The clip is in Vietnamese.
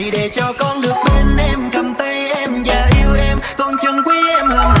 này để cho con được bên em, cầm tay em và yêu em. Con chân quý em hơn